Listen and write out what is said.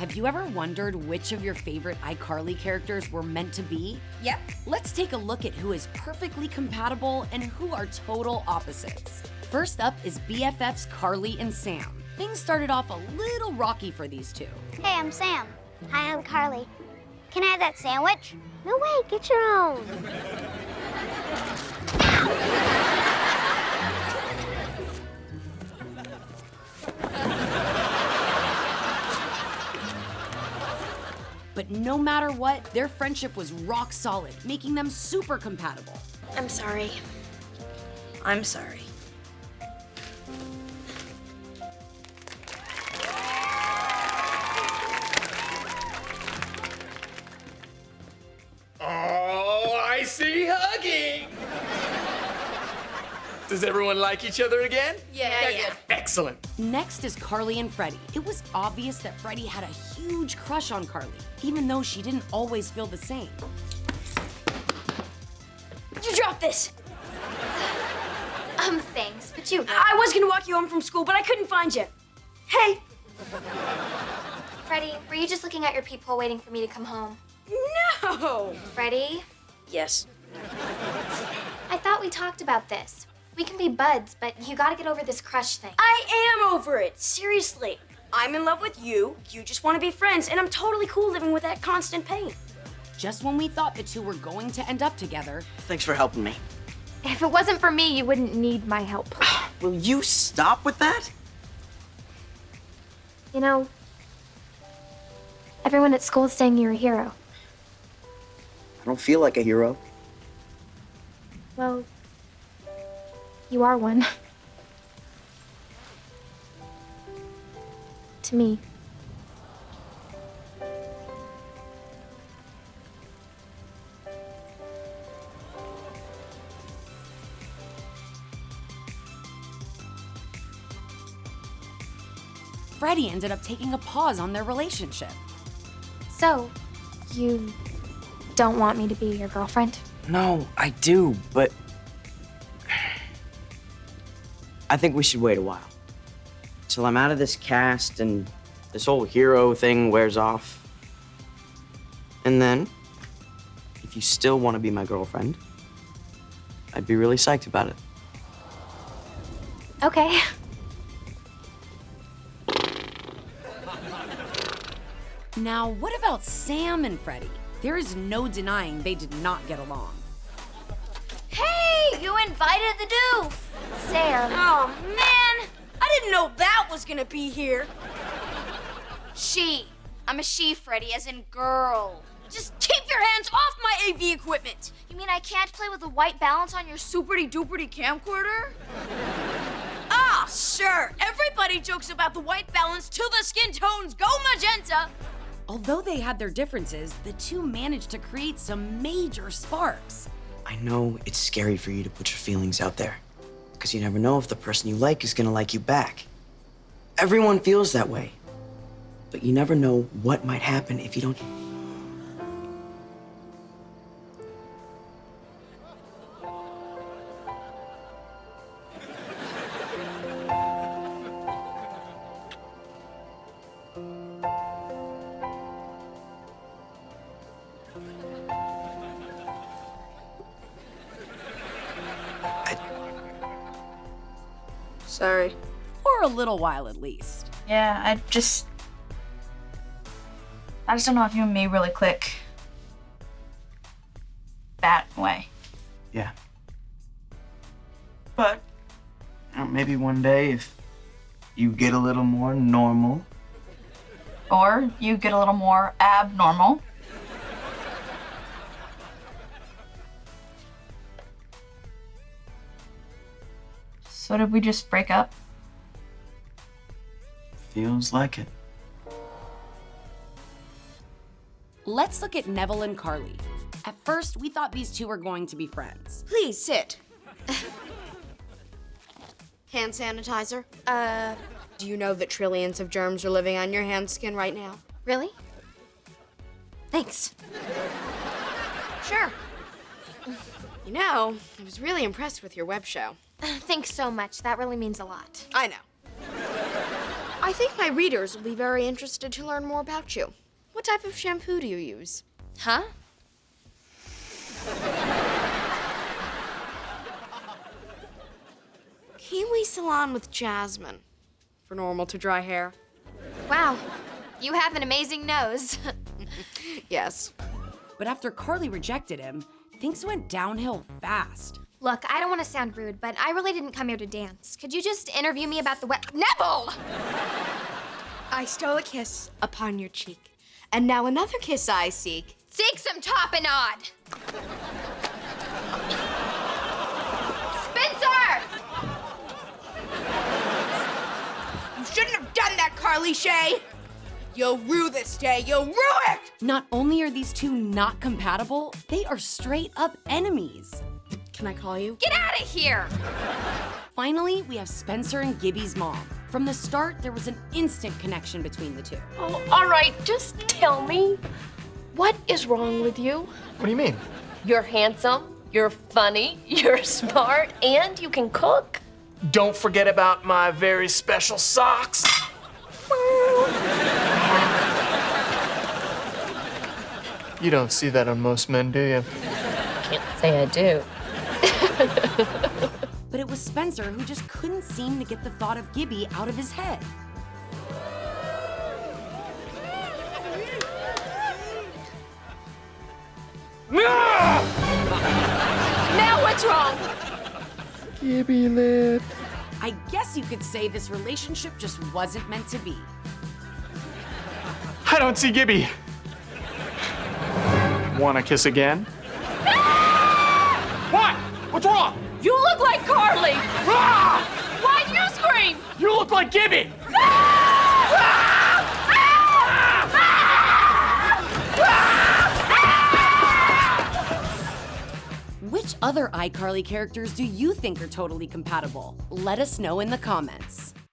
Have you ever wondered which of your favorite iCarly characters were meant to be? Yep. Let's take a look at who is perfectly compatible and who are total opposites. First up is BFFs Carly and Sam. Things started off a little rocky for these two. Hey, I'm Sam. Hi, I'm Carly. Can I have that sandwich? No way, get your own. No matter what, their friendship was rock solid, making them super compatible. I'm sorry. I'm sorry. Does everyone like each other again? Yeah, yeah. yeah. Excellent. Next is Carly and Freddie. It was obvious that Freddie had a huge crush on Carly, even though she didn't always feel the same. You dropped this. Um, thanks, but you. I was gonna walk you home from school, but I couldn't find you. Hey. Freddie, were you just looking at your peephole waiting for me to come home? No. Freddie, Yes. I thought we talked about this. We can be buds, but you gotta get over this crush thing. I am over it. Seriously. I'm in love with you. You just want to be friends, and I'm totally cool living with that constant pain. Just when we thought the two were going to end up together, Thanks for helping me. If it wasn't for me, you wouldn't need my help. Will you stop with that? You know, everyone at school is saying you're a hero. I don't feel like a hero. Well, you are one. to me. Freddie ended up taking a pause on their relationship. So, you don't want me to be your girlfriend? No, I do, but I think we should wait a while. Till I'm out of this cast and this whole hero thing wears off. And then, if you still want to be my girlfriend, I'd be really psyched about it. Okay. Now, what about Sam and Freddie? There is no denying they did not get along. Hey, you invited the doof. Sam. Oh, man. I didn't know that was gonna be here. She. I'm a she, Freddie, as in girl. Just keep your hands off my AV equipment. You mean I can't play with a white balance on your Superty duperty camcorder? ah, sure. Everybody jokes about the white balance till the skin tones go magenta. Although they had their differences, the two managed to create some major sparks. I know it's scary for you to put your feelings out there, because you never know if the person you like is gonna like you back. Everyone feels that way, but you never know what might happen if you don't. Sorry. For a little while at least. Yeah, I just. I just don't know if you and me really click. That way. Yeah. But you know, maybe one day if you get a little more normal. Or you get a little more abnormal. So did we just break up? Feels like it. Let's look at Nevel and Carly. At first, we thought these two were going to be friends. Please sit. Hand sanitizer. Uh, do you know that trillions of germs are living on your hand skin right now? Really? Thanks. Sure. You know, I was really impressed with your web show. Thanks so much. That really means a lot. I know. I think my readers will be very interested to learn more about you. What type of shampoo do you use? Huh? Kiwi Salon with Jasmine. For normal to dry hair. Wow, you have an amazing nose. Yes. But after Carly rejected him, things went downhill fast. Look, I don't want to sound rude, but I really didn't come here to dance. Could you just interview me about the wet Nevel? I stole a kiss upon your cheek. And now another kiss I seek. Seek some top tapenade. Spencer! You shouldn't have done that, Carly Shay! You'll rue this day, you'll rue it! Not only are these two not compatible, they are straight up enemies. Can I call you? Get out of here! Finally, we have Spencer and Gibby's mom. From the start, there was an instant connection between the two. Oh, all right, just tell me. What is wrong with you? What do you mean? You're handsome, you're funny, you're smart, and you can cook. Don't forget about my very special socks. You don't see that on most men, do you? Can't say I do. But it was Spencer who just couldn't seem to get the thought of Gibby out of his head. Now what's wrong? Gibby lip. I guess you could say this relationship just wasn't meant to be. I don't see Gibby. Wanna kiss again? What? What's wrong? You look like Carly. Ah! Why'd you scream? You look like Gibby. Which other iCarly characters do you think are totally compatible? Let us know in the comments.